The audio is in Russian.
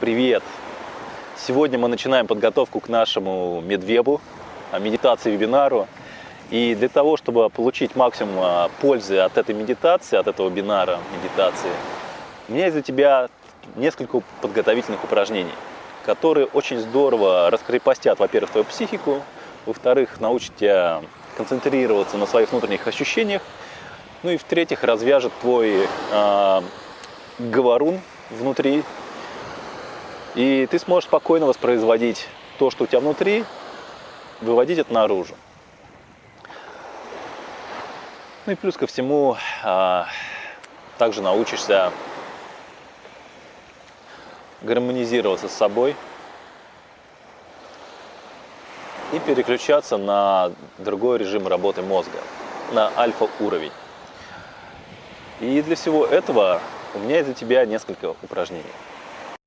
Привет! Сегодня мы начинаем подготовку к нашему медвебу, а, медитации вебинару. И для того, чтобы получить максимум а, пользы от этой медитации, от этого бинара медитации, у меня есть для тебя несколько подготовительных упражнений, которые очень здорово раскрепостят, во-первых, твою психику, во-вторых, научат тебя концентрироваться на своих внутренних ощущениях, ну и в-третьих, развяжет твой э, говорун внутри, и ты сможешь спокойно воспроизводить то, что у тебя внутри, выводить это наружу. Ну и плюс ко всему, э, также научишься гармонизироваться с собой и переключаться на другой режим работы мозга, на альфа-уровень. И для всего этого у меня для тебя несколько упражнений.